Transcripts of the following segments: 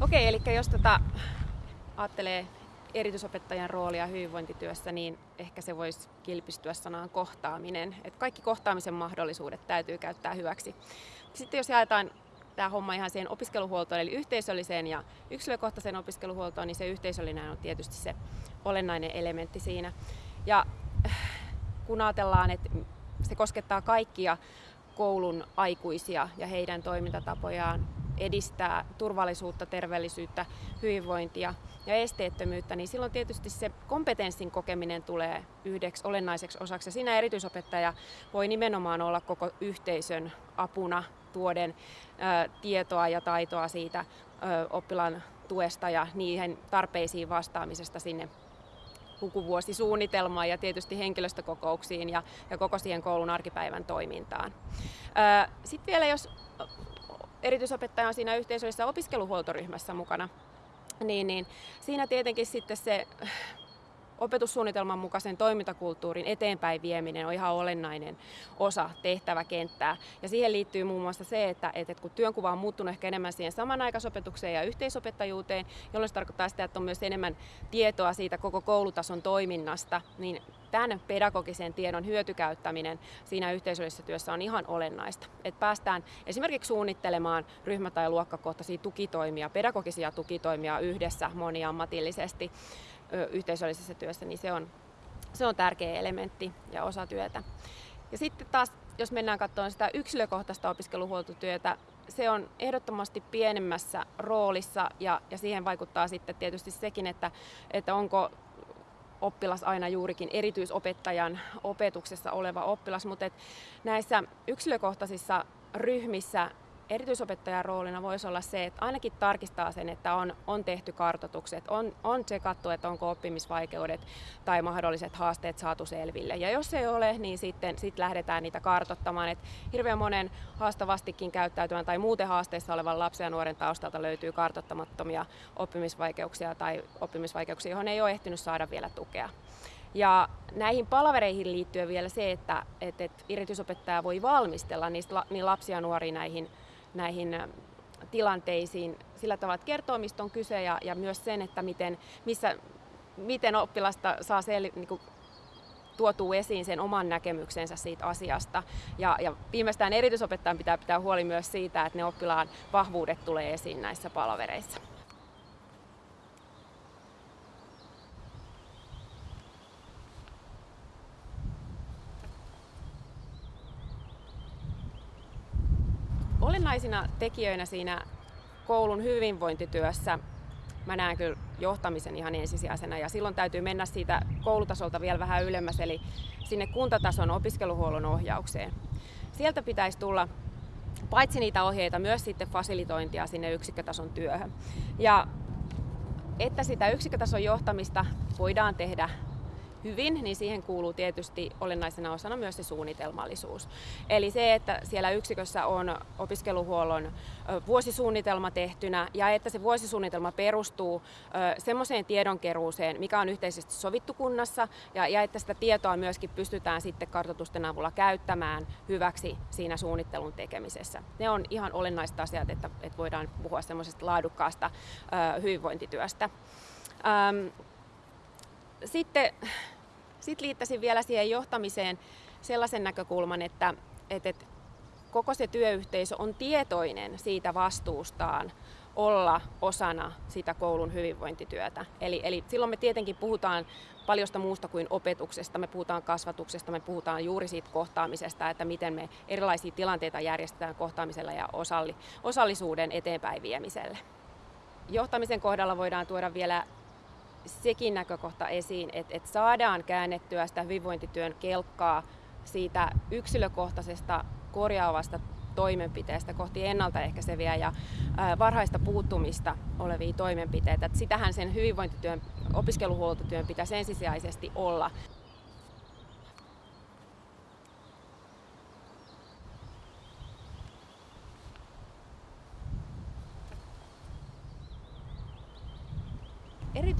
Okei, eli jos tota, ajattelee erityisopettajan roolia hyvinvointityössä, niin ehkä se voisi kilpistyä sanaan kohtaaminen. Et kaikki kohtaamisen mahdollisuudet täytyy käyttää hyväksi. Sitten jos jaetaan tämä homma ihan siihen opiskeluhuoltoon, eli yhteisölliseen ja yksilökohtaiseen opiskeluhuoltoon, niin se yhteisöllinen on tietysti se olennainen elementti siinä. Ja kun ajatellaan, että se koskettaa kaikkia koulun aikuisia ja heidän toimintatapojaan edistää turvallisuutta, terveellisyyttä, hyvinvointia ja esteettömyyttä, niin silloin tietysti se kompetenssin kokeminen tulee yhdeksi olennaiseksi osaksi. Ja siinä erityisopettaja voi nimenomaan olla koko yhteisön apuna tuoden ä, tietoa ja taitoa siitä ä, oppilaan tuesta ja niihin tarpeisiin vastaamisesta sinne lukuvuosisuunnitelmaan ja tietysti henkilöstökokouksiin ja, ja koko siihen koulun arkipäivän toimintaan. Sitten vielä jos erityisopettaja on siinä yhteisöllisessä opiskeluhuoltoryhmässä mukana, niin, niin. Siinä tietenkin sitten se opetussuunnitelman mukaisen toimintakulttuurin eteenpäin vieminen on ihan olennainen osa tehtäväkenttää. Ja siihen liittyy muun muassa se, että, että kun työnkuva on muuttunut ehkä enemmän siihen samanaikaisopetukseen ja yhteisopettajuuteen, jolloin se tarkoittaa sitä, että on myös enemmän tietoa siitä koko koulutason toiminnasta, niin tämän pedagogisen tiedon hyötykäyttäminen siinä yhteisöllisessä työssä on ihan olennaista. Että päästään esimerkiksi suunnittelemaan ryhmä- tai luokkakohtaisia tukitoimia, pedagogisia tukitoimia yhdessä moniammatillisesti yhteisöllisessä työssä, niin se on, se on tärkeä elementti ja osa työtä. Ja sitten taas, jos mennään katsomaan sitä yksilökohtaista opiskeluhuoltotyötä, se on ehdottomasti pienemmässä roolissa ja, ja siihen vaikuttaa sitten tietysti sekin, että, että onko oppilas aina juurikin erityisopettajan opetuksessa oleva oppilas, mutta näissä yksilökohtaisissa ryhmissä erityisopettajan roolina voisi olla se, että ainakin tarkistaa sen, että on, on tehty kartoitukset, on, on tsekattu, että onko oppimisvaikeudet tai mahdolliset haasteet saatu selville. Ja jos ei ole, niin sitten sit lähdetään niitä kartoittamaan. Et hirveän monen haastavastikin käyttäytyvän tai muuten haasteissa olevan lapsen ja nuoren taustalta löytyy kartoittamattomia oppimisvaikeuksia tai oppimisvaikeuksia, johon ei ole ehtinyt saada vielä tukea. Ja näihin palavereihin liittyen vielä se, että, että, että erityisopettaja voi valmistella niistä, niin lapsia ja nuoria näihin näihin tilanteisiin sillä tavalla, että kertoo, mistä on kyse ja, ja myös sen, että miten, missä, miten oppilasta saa sel, niin kuin, tuotuu esiin sen oman näkemyksensä siitä asiasta. Ja, ja viimeistään erityisopettajan pitää pitää huoli myös siitä, että ne oppilaan vahvuudet tulee esiin näissä palavereissa. Olennaisina tekijöinä siinä koulun hyvinvointityössä mä näen kyllä johtamisen ihan ensisijaisena ja silloin täytyy mennä siitä koulutasolta vielä vähän ylemmäs eli sinne kuntatason opiskeluhuollon ohjaukseen. Sieltä pitäisi tulla paitsi niitä ohjeita, myös sitten fasilitointia sinne yksikkötason työhön. Ja että sitä yksikkötason johtamista voidaan tehdä hyvin, niin siihen kuuluu tietysti olennaisena osana myös se suunnitelmallisuus. Eli se, että siellä yksikössä on opiskeluhuollon vuosisuunnitelma tehtynä ja että se vuosisuunnitelma perustuu semmoiseen tiedonkeruuseen, mikä on yhteisesti sovittu kunnassa ja, ja että sitä tietoa myöskin pystytään sitten kartoitusten avulla käyttämään hyväksi siinä suunnittelun tekemisessä. Ne on ihan olennaiset asiat, että, että voidaan puhua semmoisesta laadukkaasta hyvinvointityöstä. Sitten sitten liittäisin vielä siihen johtamiseen sellaisen näkökulman, että, että, että koko se työyhteisö on tietoinen siitä vastuustaan olla osana sitä koulun hyvinvointityötä. Eli, eli silloin me tietenkin puhutaan paljosta muusta kuin opetuksesta, me puhutaan kasvatuksesta, me puhutaan juuri siitä kohtaamisesta, että miten me erilaisia tilanteita järjestetään kohtaamisella ja osalli, osallisuuden eteenpäin viemiselle. Johtamisen kohdalla voidaan tuoda vielä sekin näkökohta esiin, että, että saadaan käännettyä sitä hyvinvointityön kelkkaa siitä yksilökohtaisesta korjaavasta toimenpiteestä kohti ennaltaehkäiseviä ja varhaista puuttumista olevia toimenpiteitä. Sitähän sen hyvinvointityön, opiskeluhuoltotyön pitäisi ensisijaisesti olla.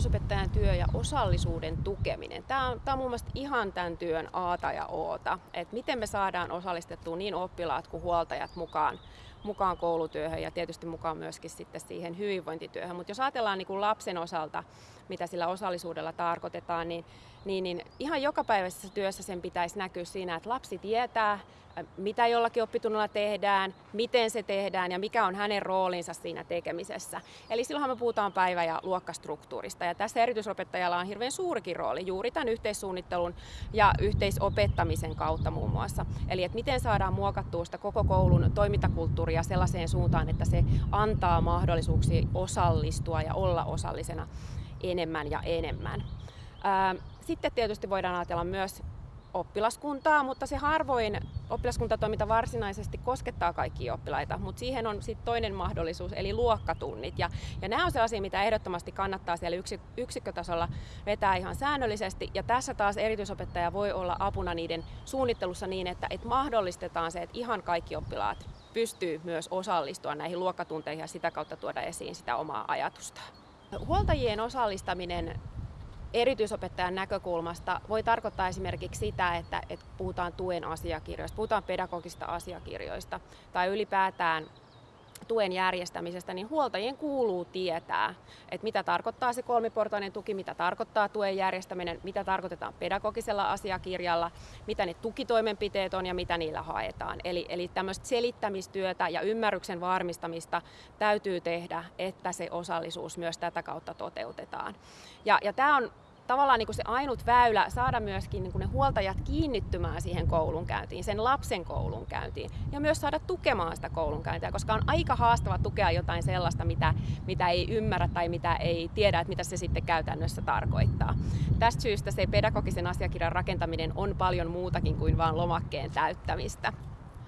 Erityisopettajan työ ja osallisuuden tukeminen. Tämä on, tämä on mun mielestä ihan tämän työn aata ja oota, että miten me saadaan osallistettua niin oppilaat kuin huoltajat mukaan, mukaan koulutyöhön ja tietysti mukaan myöskin sitten siihen hyvinvointityöhön. Mutta jos ajatellaan niin kuin lapsen osalta, mitä sillä osallisuudella tarkoitetaan, niin, niin, niin ihan jokapäiväisessä työssä sen pitäisi näkyä siinä, että lapsi tietää, mitä jollakin oppitunnilla tehdään, miten se tehdään ja mikä on hänen roolinsa siinä tekemisessä. Eli silloinhan me puhutaan päivä- ja luokkastruktuurista. Ja tässä erityisopettajalla on hirveän suurikin rooli juuri tämän yhteissuunnittelun ja yhteisopettamisen kautta muun muassa. Eli että miten saadaan muokattua sitä koko koulun toimintakulttuuria sellaiseen suuntaan, että se antaa mahdollisuuksia osallistua ja olla osallisena enemmän ja enemmän. Sitten tietysti voidaan ajatella myös oppilaskuntaa, mutta se harvoin oppilaskuntatoiminta varsinaisesti koskettaa kaikkia oppilaita, mutta siihen on sitten toinen mahdollisuus, eli luokkatunnit. Ja, ja nämä on sellaisia, mitä ehdottomasti kannattaa siellä yksi, yksikkötasolla vetää ihan säännöllisesti. Ja tässä taas erityisopettaja voi olla apuna niiden suunnittelussa niin, että, että mahdollistetaan se, että ihan kaikki oppilaat pystyy myös osallistua näihin luokkatunteihin ja sitä kautta tuoda esiin sitä omaa ajatusta. Huoltajien osallistaminen erityisopettajan näkökulmasta voi tarkoittaa esimerkiksi sitä, että, että puhutaan tuen asiakirjoista, puhutaan pedagogista asiakirjoista tai ylipäätään tuen järjestämisestä, niin huoltajien kuuluu tietää, että mitä tarkoittaa se kolmiportainen tuki, mitä tarkoittaa tuen järjestäminen, mitä tarkoitetaan pedagogisella asiakirjalla, mitä ne tukitoimenpiteet on ja mitä niillä haetaan. Eli, eli tämmöistä selittämistyötä ja ymmärryksen varmistamista täytyy tehdä, että se osallisuus myös tätä kautta toteutetaan. Ja, ja tämä on tavallaan niin kuin se ainut väylä saada myöskin niin kuin ne huoltajat kiinnittymään siihen koulunkäyntiin, sen lapsen koulunkäyntiin ja myös saada tukemaan sitä koulunkäyntiä, koska on aika haastava tukea jotain sellaista, mitä, mitä ei ymmärrä tai mitä ei tiedä, että mitä se sitten käytännössä tarkoittaa. Tästä syystä se pedagogisen asiakirjan rakentaminen on paljon muutakin kuin vain lomakkeen täyttämistä.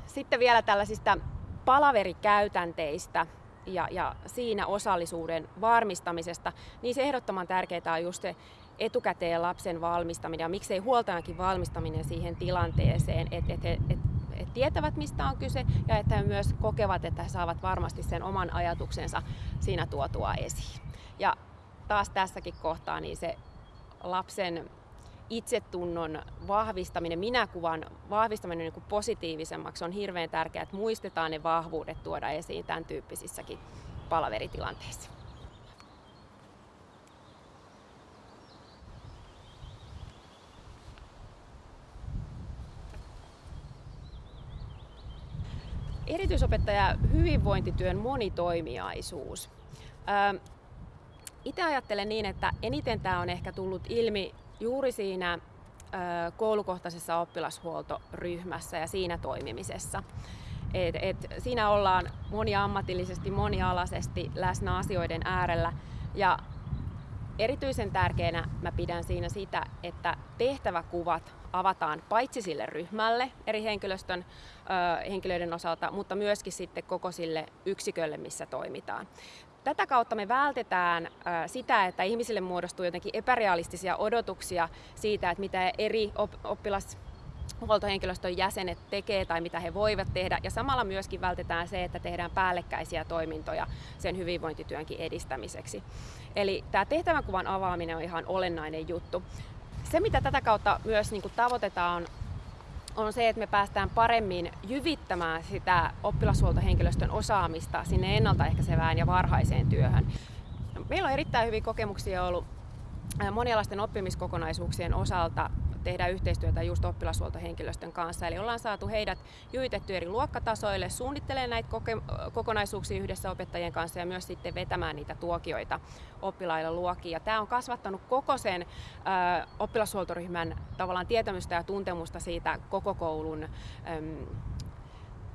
Sitten vielä tällaisista palaverikäytänteistä, ja, ja siinä osallisuuden varmistamisesta, niin se ehdottoman tärkeää on just se etukäteen lapsen valmistaminen ja miksei huoltajankin valmistaminen siihen tilanteeseen, että et, et, et, et tietävät mistä on kyse ja että he myös kokevat, että he saavat varmasti sen oman ajatuksensa siinä tuotua esiin. Ja taas tässäkin kohtaa niin se lapsen itsetunnon vahvistaminen, minäkuvan vahvistaminen niin kuin positiivisemmaksi on hirveän tärkeää, että muistetaan ne vahvuudet tuoda esiin tämän tyyppisissäkin palaveritilanteissa. Erityisopettaja hyvinvointityön monitoimiaisuus. Itse ajattelen niin, että eniten tämä on ehkä tullut ilmi juuri siinä koulukohtaisessa oppilashuoltoryhmässä ja siinä toimimisessa. Et, et siinä ollaan moniammatillisesti, monialaisesti läsnä asioiden äärellä ja erityisen tärkeänä mä pidän siinä sitä, että tehtäväkuvat avataan paitsi sille ryhmälle eri henkilöstön ö, henkilöiden osalta, mutta myöskin sitten koko sille yksikölle, missä toimitaan. Tätä kautta me vältetään sitä, että ihmisille muodostuu jotenkin epärealistisia odotuksia siitä, että mitä eri oppilas huoltohenkilöstön jäsenet tekee tai mitä he voivat tehdä. Ja samalla myöskin vältetään se, että tehdään päällekkäisiä toimintoja sen hyvinvointityönkin edistämiseksi. Eli tämä tehtävänkuvan avaaminen on ihan olennainen juttu. Se, mitä tätä kautta myös niin kuin tavoitetaan, on se, että me päästään paremmin jyvittämään sitä oppilashuoltohenkilöstön osaamista sinne ennaltaehkäisevään ja varhaiseen työhön. Meillä on erittäin hyviä kokemuksia ollut monialaisten oppimiskokonaisuuksien osalta tehdään yhteistyötä just oppilashuoltohenkilöstön kanssa. Eli ollaan saatu heidät jyitetty eri luokkatasoille, suunnittelemaan näitä kokonaisuuksia yhdessä opettajien kanssa ja myös sitten vetämään niitä tuokioita oppilaille luokkiin. Ja tämä on kasvattanut koko sen ö, oppilashuoltoryhmän tavallaan tietämystä ja tuntemusta siitä koko koulun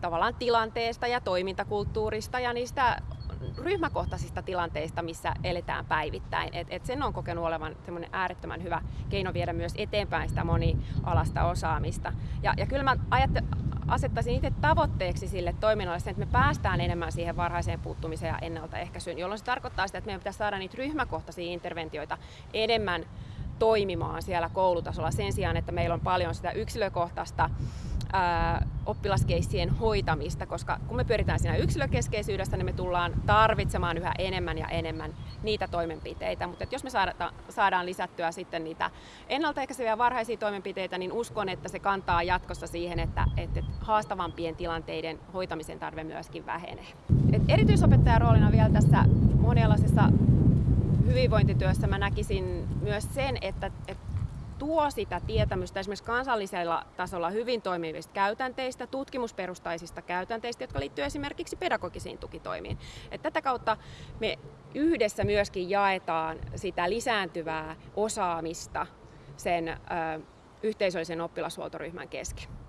tavallaan tilanteesta ja toimintakulttuurista ja niistä ryhmäkohtaisista tilanteista, missä eletään päivittäin. Et, et sen on kokenut olevan semmoinen äärettömän hyvä keino viedä myös eteenpäin sitä monialasta osaamista. Ja, ja kyllä mä ajatte, asettaisin itse tavoitteeksi sille toiminnalle sen, että me päästään enemmän siihen varhaiseen puuttumiseen ja ennaltaehkäisyyn, jolloin se tarkoittaa sitä, että meidän pitäisi saada niitä ryhmäkohtaisia interventioita enemmän toimimaan siellä koulutasolla sen sijaan, että meillä on paljon sitä yksilökohtaista oppilaskeissien hoitamista, koska kun me pyöritään siinä yksilökeskeisyydestä, niin me tullaan tarvitsemaan yhä enemmän ja enemmän niitä toimenpiteitä. Mutta jos me saadaan, saadaan lisättyä sitten niitä ennaltaehkäiseviä varhaisia toimenpiteitä, niin uskon, että se kantaa jatkossa siihen, että, että haastavampien tilanteiden hoitamisen tarve myöskin vähenee. Et erityisopettajan roolina vielä tässä monialaisessa hyvinvointityössä mä näkisin myös sen, että, että tuo sitä tietämystä esimerkiksi kansallisella tasolla hyvin toimivista käytänteistä, tutkimusperustaisista käytänteistä, jotka liittyy esimerkiksi pedagogisiin tukitoimiin. Et tätä kautta me yhdessä myöskin jaetaan sitä lisääntyvää osaamista sen ö, yhteisöllisen oppilashuoltoryhmän kesken.